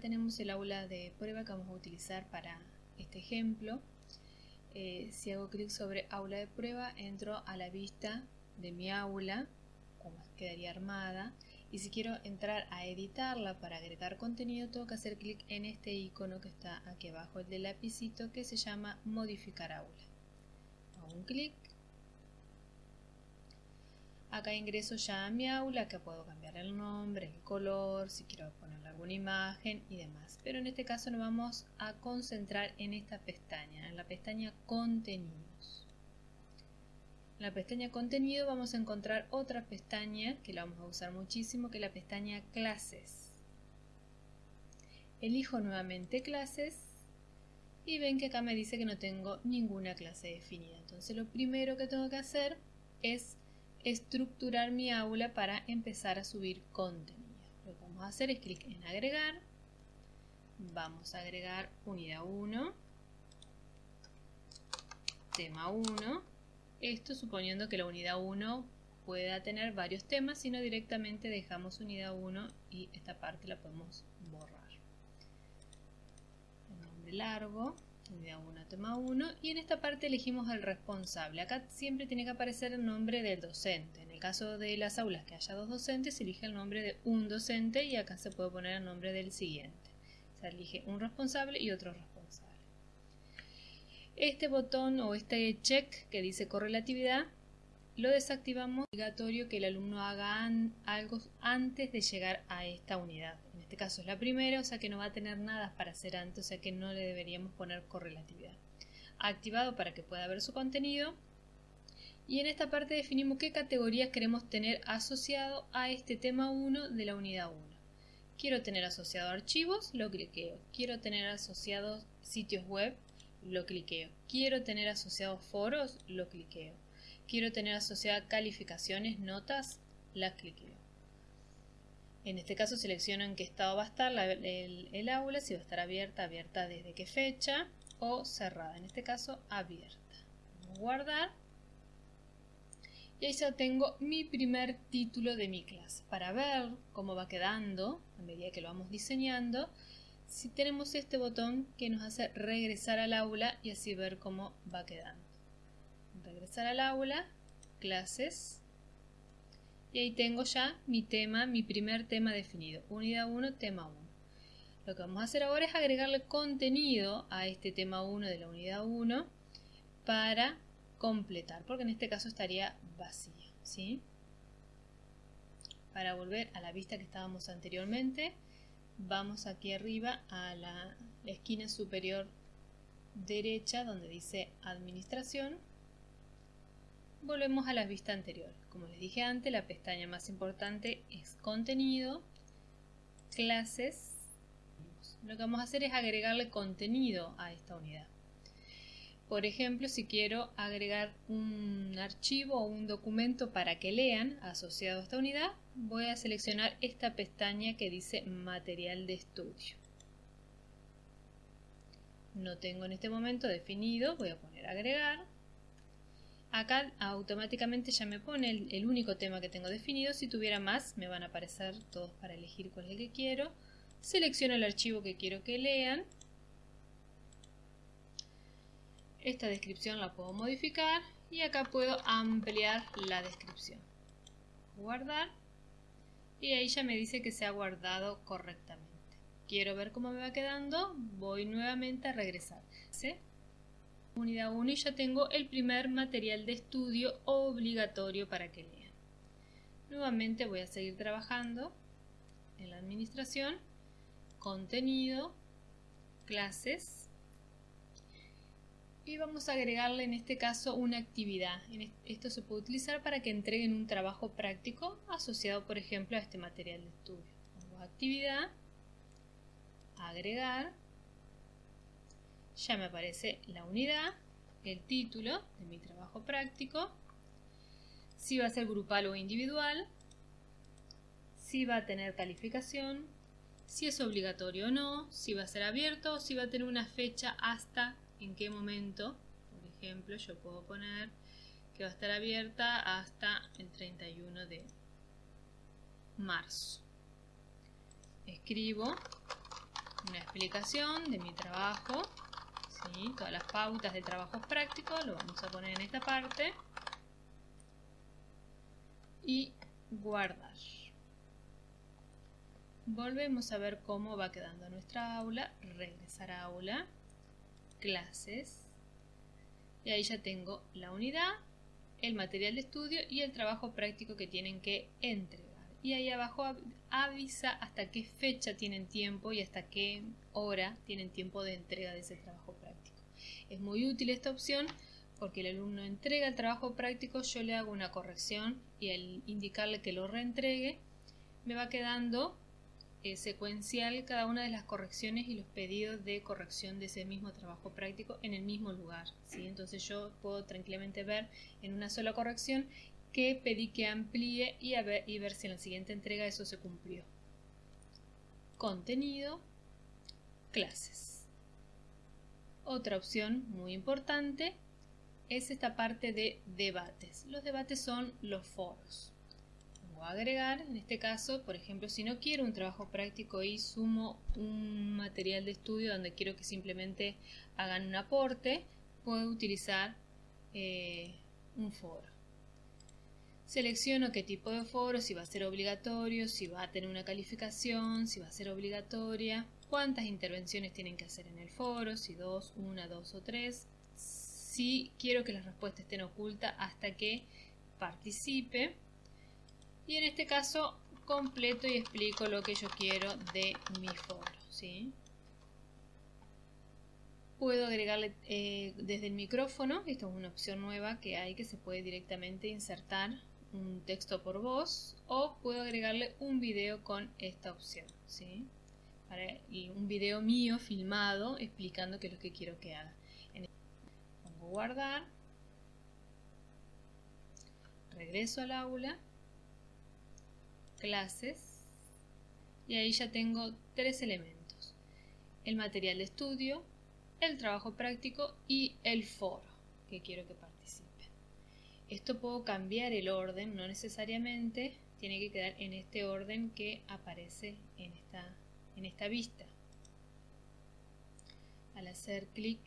tenemos el aula de prueba que vamos a utilizar para este ejemplo. Eh, si hago clic sobre aula de prueba, entro a la vista de mi aula, como quedaría armada. Y si quiero entrar a editarla para agregar contenido, tengo que hacer clic en este icono que está aquí abajo, el del lapicito, que se llama modificar aula. Hago un clic Acá ingreso ya a mi aula, acá puedo cambiar el nombre, el color, si quiero poner alguna imagen y demás. Pero en este caso nos vamos a concentrar en esta pestaña, en la pestaña contenidos. En la pestaña contenido vamos a encontrar otra pestaña que la vamos a usar muchísimo, que es la pestaña clases. Elijo nuevamente clases y ven que acá me dice que no tengo ninguna clase definida. Entonces lo primero que tengo que hacer es estructurar mi aula para empezar a subir contenido. Lo que vamos a hacer es clic en agregar. Vamos a agregar unidad 1, tema 1. Esto suponiendo que la unidad 1 pueda tener varios temas, sino directamente dejamos unidad 1 y esta parte la podemos borrar. El nombre largo, unidad 1, tema 1 y en esta parte elegimos el responsable. Acá siempre tiene que aparecer el nombre del docente. En el caso de las aulas que haya dos docentes, se elige el nombre de un docente y acá se puede poner el nombre del siguiente. Se elige un responsable y otro responsable. Este botón o este check que dice correlatividad lo desactivamos obligatorio que el alumno haga algo antes de llegar a esta unidad. Este caso es la primera, o sea que no va a tener nada para hacer antes, o sea que no le deberíamos poner correlatividad. Activado para que pueda ver su contenido. Y en esta parte definimos qué categorías queremos tener asociado a este tema 1 de la unidad 1. Quiero tener asociado archivos, lo cliqueo. Quiero tener asociados sitios web, lo cliqueo. Quiero tener asociados foros, lo cliqueo quiero tener asociada calificaciones, notas, las cliqueo. En este caso selecciono en qué estado va a estar el, aula, si va a estar abierta, abierta desde qué fecha o cerrada, en este caso abierta. guardar. Y ahí ya tengo mi primer título de mi clase. Para ver cómo va quedando a medida que lo vamos diseñando, si tenemos este botón que nos hace regresar al aula y así ver cómo va quedando regresar al aula, clases, y ahí tengo ya mi tema, mi primer tema definido, unidad 1, tema 1. Lo que vamos a hacer ahora es agregarle contenido a este tema 1 de la unidad 1 para completar, porque en este caso estaría vacío, ¿sí? Para volver a la vista que estábamos anteriormente, vamos aquí arriba a la esquina superior derecha donde dice administración volvemos a la vista anterior. Como les dije antes, la pestaña más importante es contenido, clases. Lo que vamos a hacer es agregarle contenido a esta unidad. Por ejemplo, si quiero agregar un archivo o un documento para que lean asociado a esta unidad, voy a seleccionar esta pestaña que dice material de estudio. No tengo en este momento definido, voy a poner agregar Acá automáticamente ya me pone el, único tema que tengo definido. Si tuviera más, me van a aparecer todos para elegir cuál es el que quiero. Selecciono el archivo que quiero que lean. Esta descripción la puedo modificar y acá puedo ampliar la descripción. Guardar y ahí ya me dice que se ha guardado correctamente. Quiero ver cómo me va quedando, voy nuevamente a regresar. ¿Sí? Unidad 1 y ya tengo el primer material de estudio obligatorio para que lean. Nuevamente voy a seguir trabajando en la administración, contenido, clases y vamos a agregarle en este caso una actividad. Esto se puede utilizar para que entreguen un trabajo práctico asociado por ejemplo a este material de estudio. actividad, agregar ya me aparece la unidad, el título de mi trabajo práctico, si va a ser grupal o individual, si va a tener calificación, si es obligatorio o no, si va a ser abierto o si va a tener una fecha hasta en qué momento. Por ejemplo, yo puedo poner que va a estar abierta hasta el 31 de marzo. Escribo explicación de mi trabajo, todas las pautas de trabajo práctico, lo vamos a poner en esta parte y guardar. Volvemos a ver cómo va quedando nuestra aula, regresar a aula, clases, y ahí ya tengo la unidad, el material de estudio y el trabajo práctico que tienen que entregar. Y ahí abajo avisa hasta qué fecha tienen tiempo y hasta qué hora tienen tiempo de entrega de ese trabajo práctico. Es muy útil esta opción porque el alumno entrega el trabajo práctico, yo le hago una corrección y al indicarle que lo reentregue, me va quedando eh, secuencial cada una de las correcciones y los pedidos de corrección de ese mismo trabajo práctico en el mismo lugar. ¿sí? Entonces yo puedo tranquilamente ver en una sola corrección que pedí que amplíe y, ver, y ver si en la siguiente entrega eso se cumplió. Contenido, clases. Otra opción muy importante es esta parte de debates. Los debates son los foros a agregar, en este caso, por ejemplo, si no quiero un trabajo práctico y sumo un material de estudio donde quiero que simplemente hagan un aporte, puedo utilizar eh, un foro. Selecciono qué tipo de foro, si va a ser obligatorio, si va a tener una calificación, si va a ser obligatoria, cuántas intervenciones tienen que hacer en el foro, si dos, una, dos o tres, si quiero que las respuestas estén ocultas hasta que participe y en este caso completo y explico lo que yo quiero de mi foro. ¿sí? Puedo agregarle eh, desde el micrófono, esta es una opción nueva que hay que se puede directamente insertar un texto por voz o puedo agregarle un video con esta opción. ¿sí? Un video mío filmado explicando qué es lo que quiero que haga. Pongo guardar, regreso al aula clases y ahí ya tengo tres elementos. El material de estudio, el trabajo práctico y el foro que quiero que participen. Esto puedo cambiar el orden, no necesariamente tiene que quedar en este orden que aparece en esta, en esta vista. Al hacer clic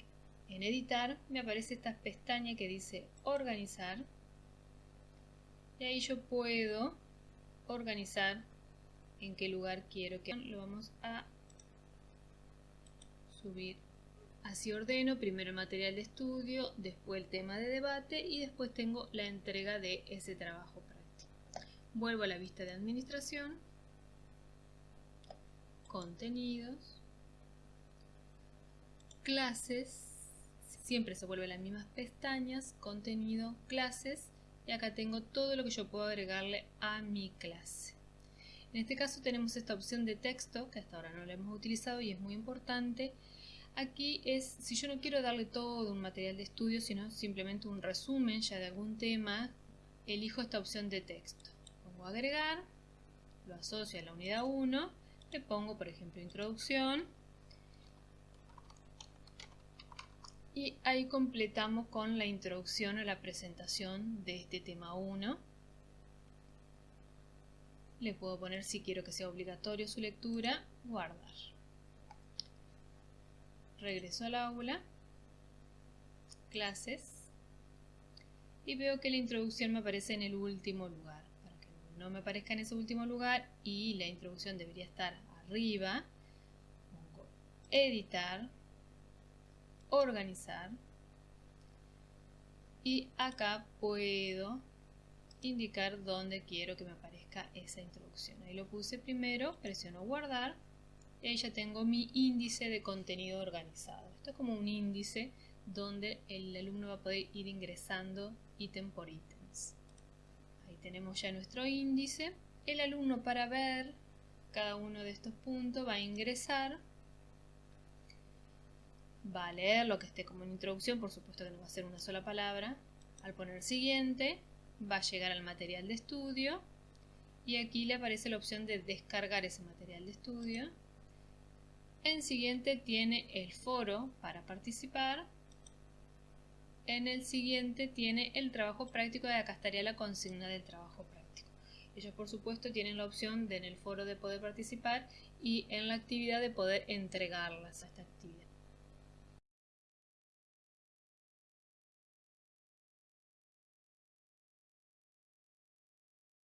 en editar me aparece esta pestaña que dice organizar. Y ahí yo puedo organizar en qué lugar quiero que lo vamos a subir. Así ordeno primero el material de estudio después el tema de debate y después tengo la entrega de ese trabajo práctico. Vuelvo a la vista de administración contenidos clases siempre se vuelven las mismas pestañas contenido clases y acá tengo todo lo que yo puedo agregarle a mi clase. En este caso tenemos esta opción de texto que hasta ahora no la hemos utilizado y es muy importante. Aquí es, si yo no quiero darle todo un material de estudio, sino simplemente un resumen ya de algún tema, elijo esta opción de texto. Pongo agregar, lo asocio a la unidad 1, le pongo por ejemplo introducción. Y ahí completamos con la introducción a la presentación de este tema 1 le puedo poner si quiero que sea obligatorio su lectura guardar. Regreso al aula. Clases. Y veo que la introducción me aparece en el último lugar no me aparezca en ese último lugar y la introducción debería estar arriba pongo editar organizar y acá puedo indicar dónde quiero que me aparezca esa introducción. Ahí lo puse primero, presiono guardar y ahí ya tengo mi índice de contenido organizado. Esto es como un índice donde el alumno va a poder ir ingresando ítem por ítems. Tenemos ya nuestro índice. El alumno para ver cada uno de estos puntos va a ingresar va a leer lo que esté como en introducción, por supuesto que no va a ser una sola palabra. Al poner siguiente, va a llegar al material de estudio y aquí le aparece la opción de descargar ese material de estudio. En siguiente tiene el foro para participar. En el siguiente tiene el trabajo práctico y acá estaría la consigna del trabajo práctico. Ellos, por supuesto, tienen la opción de en el foro de poder participar y en la actividad de poder entregarlas a esta actividad.